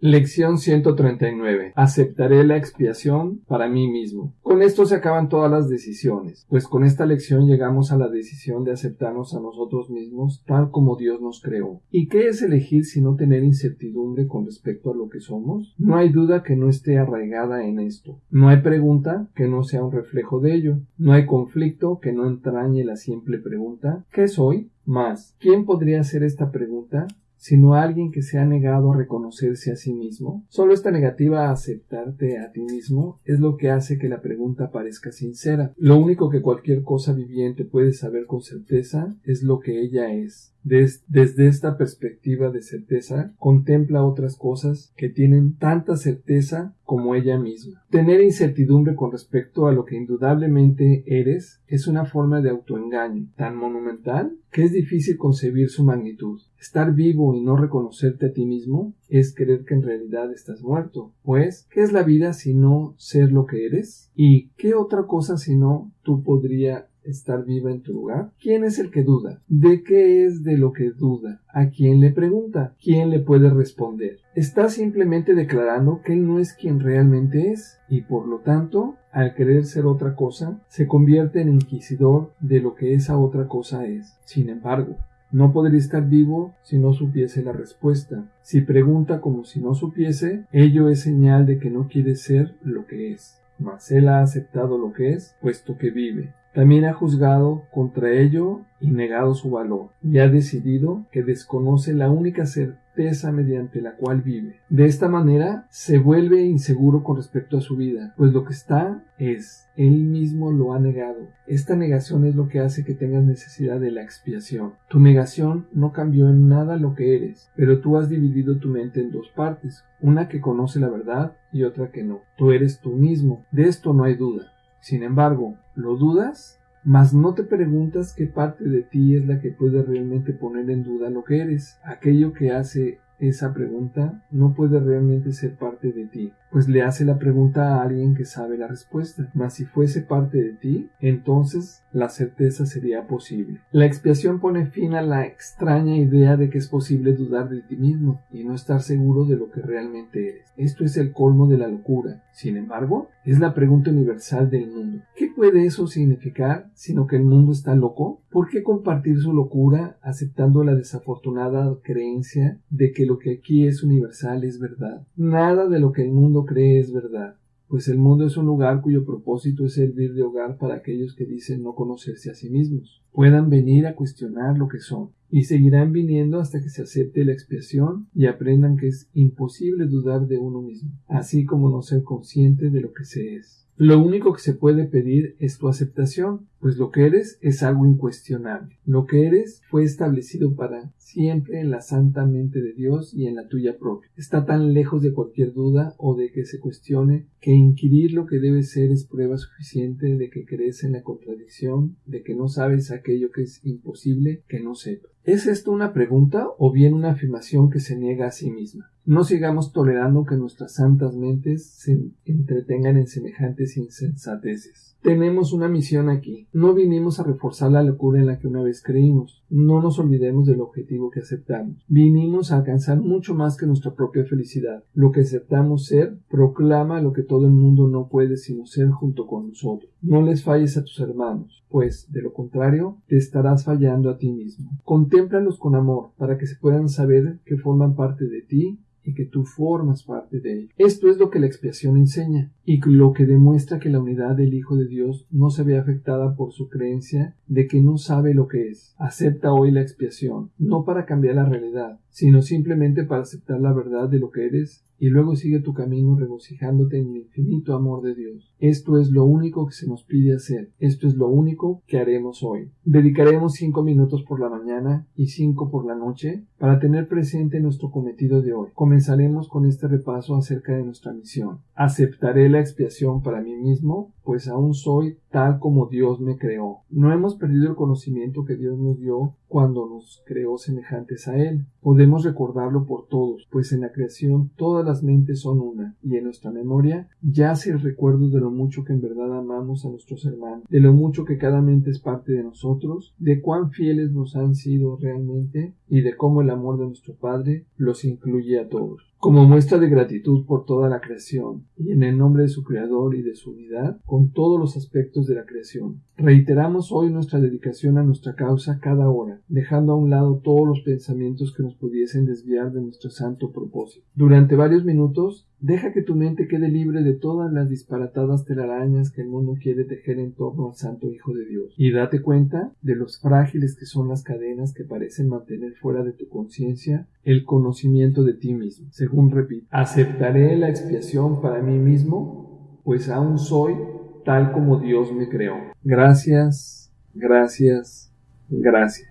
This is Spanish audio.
Lección 139. Aceptaré la expiación para mí mismo. Con esto se acaban todas las decisiones, pues con esta lección llegamos a la decisión de aceptarnos a nosotros mismos tal como Dios nos creó. ¿Y qué es elegir si no tener incertidumbre con respecto a lo que somos? No hay duda que no esté arraigada en esto. No hay pregunta que no sea un reflejo de ello. No hay conflicto que no entrañe la simple pregunta ¿qué soy? Más, ¿quién podría hacer esta pregunta? Sino alguien que se ha negado a reconocerse a sí mismo. Solo esta negativa a aceptarte a ti mismo es lo que hace que la pregunta parezca sincera. Lo único que cualquier cosa viviente puede saber con certeza es lo que ella es desde esta perspectiva de certeza, contempla otras cosas que tienen tanta certeza como ella misma. Tener incertidumbre con respecto a lo que indudablemente eres es una forma de autoengaño tan monumental que es difícil concebir su magnitud. Estar vivo y no reconocerte a ti mismo es creer que en realidad estás muerto. Pues, ¿qué es la vida si no ser lo que eres? ¿Y qué otra cosa si no tú podría estar viva en tu lugar? ¿Quién es el que duda? ¿De qué es de lo que duda? ¿A quién le pregunta? ¿Quién le puede responder? Está simplemente declarando que él no es quien realmente es y por lo tanto, al querer ser otra cosa, se convierte en inquisidor de lo que esa otra cosa es. Sin embargo, no podría estar vivo si no supiese la respuesta. Si pregunta como si no supiese, ello es señal de que no quiere ser lo que es. Mas él ha aceptado lo que es, puesto que vive. También ha juzgado contra ello y negado su valor, y ha decidido que desconoce la única certeza mediante la cual vive. De esta manera se vuelve inseguro con respecto a su vida, pues lo que está es, él mismo lo ha negado. Esta negación es lo que hace que tengas necesidad de la expiación. Tu negación no cambió en nada lo que eres, pero tú has dividido tu mente en dos partes, una que conoce la verdad y otra que no. Tú eres tú mismo, de esto no hay duda. Sin embargo, ¿lo dudas? Mas no te preguntas qué parte de ti es la que puede realmente poner en duda lo que eres, aquello que hace esa pregunta no puede realmente ser parte de ti, pues le hace la pregunta a alguien que sabe la respuesta. Mas si fuese parte de ti, entonces la certeza sería posible. La expiación pone fin a la extraña idea de que es posible dudar de ti mismo y no estar seguro de lo que realmente eres. Esto es el colmo de la locura. Sin embargo, es la pregunta universal del mundo. ¿Qué puede eso significar sino que el mundo está loco? ¿Por qué compartir su locura aceptando la desafortunada creencia de que lo que aquí es universal es verdad? Nada de lo que el mundo cree es verdad pues el mundo es un lugar cuyo propósito es servir de hogar para aquellos que dicen no conocerse a sí mismos, puedan venir a cuestionar lo que son, y seguirán viniendo hasta que se acepte la expiación y aprendan que es imposible dudar de uno mismo, así como no ser consciente de lo que se es. Lo único que se puede pedir es tu aceptación, pues lo que eres es algo incuestionable. Lo que eres fue establecido para siempre en la santa mente de Dios y en la tuya propia. Está tan lejos de cualquier duda o de que se cuestione que inquirir lo que debe ser es prueba suficiente de que crees en la contradicción, de que no sabes aquello que es imposible que no sepas. ¿Es esto una pregunta o bien una afirmación que se niega a sí misma? No sigamos tolerando que nuestras santas mentes se entretengan en semejantes insensateces. Tenemos una misión aquí. No vinimos a reforzar la locura en la que una vez creímos. No nos olvidemos del objetivo que aceptamos. Vinimos a alcanzar mucho más que nuestra propia felicidad. Lo que aceptamos ser proclama lo que todo el mundo no puede sino ser junto con nosotros. No les falles a tus hermanos, pues, de lo contrario, te estarás fallando a ti mismo. Contémplalos con amor, para que se puedan saber que forman parte de ti y que tú formas parte de él. Esto es lo que la expiación enseña y lo que demuestra que la unidad del Hijo de Dios no se ve afectada por su creencia de que no sabe lo que es. Acepta hoy la expiación, no para cambiar la realidad, sino simplemente para aceptar la verdad de lo que eres y luego sigue tu camino regocijándote en el infinito amor de Dios. Esto es lo único que se nos pide hacer. Esto es lo único que haremos hoy. Dedicaremos cinco minutos por la mañana y cinco por la noche para tener presente nuestro cometido de hoy. Comenzaremos con este repaso acerca de nuestra misión. Aceptaré la expiación para mí mismo, pues aún soy tal como Dios me creó. No hemos perdido el conocimiento que Dios nos dio cuando nos creó semejantes a Él. Podemos recordarlo por todos, pues en la creación todas las mentes son una, y en nuestra memoria yace el recuerdo de lo mucho que en verdad amamos a nuestros hermanos, de lo mucho que cada mente es parte de nosotros, de cuán fieles nos han sido realmente, y de cómo el amor de nuestro Padre los incluye a todos. Como muestra de gratitud por toda la creación y en el nombre de su Creador y de su unidad con todos los aspectos de la creación, reiteramos hoy nuestra dedicación a nuestra causa cada hora, dejando a un lado todos los pensamientos que nos pudiesen desviar de nuestro santo propósito. Durante varios minutos, deja que tu mente quede libre de todas las disparatadas telarañas que el mundo quiere tejer en torno al Santo Hijo de Dios, y date cuenta de los frágiles que son las cadenas que parecen mantener fuera de tu conciencia el conocimiento de ti mismo. Según repito, aceptaré la expiación para mí mismo, pues aún soy tal como Dios me creó. Gracias, gracias, gracias.